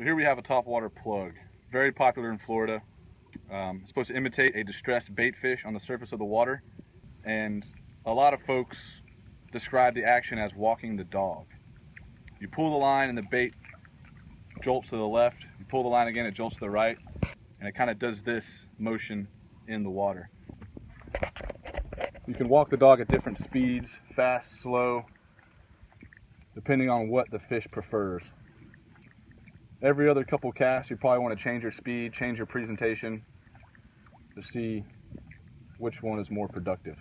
So here we have a topwater plug, very popular in Florida. Um, it's supposed to imitate a distressed bait fish on the surface of the water. And a lot of folks describe the action as walking the dog. You pull the line and the bait jolts to the left. You pull the line again, it jolts to the right. And it kind of does this motion in the water. You can walk the dog at different speeds, fast, slow, depending on what the fish prefers. Every other couple casts, you probably want to change your speed, change your presentation to see which one is more productive.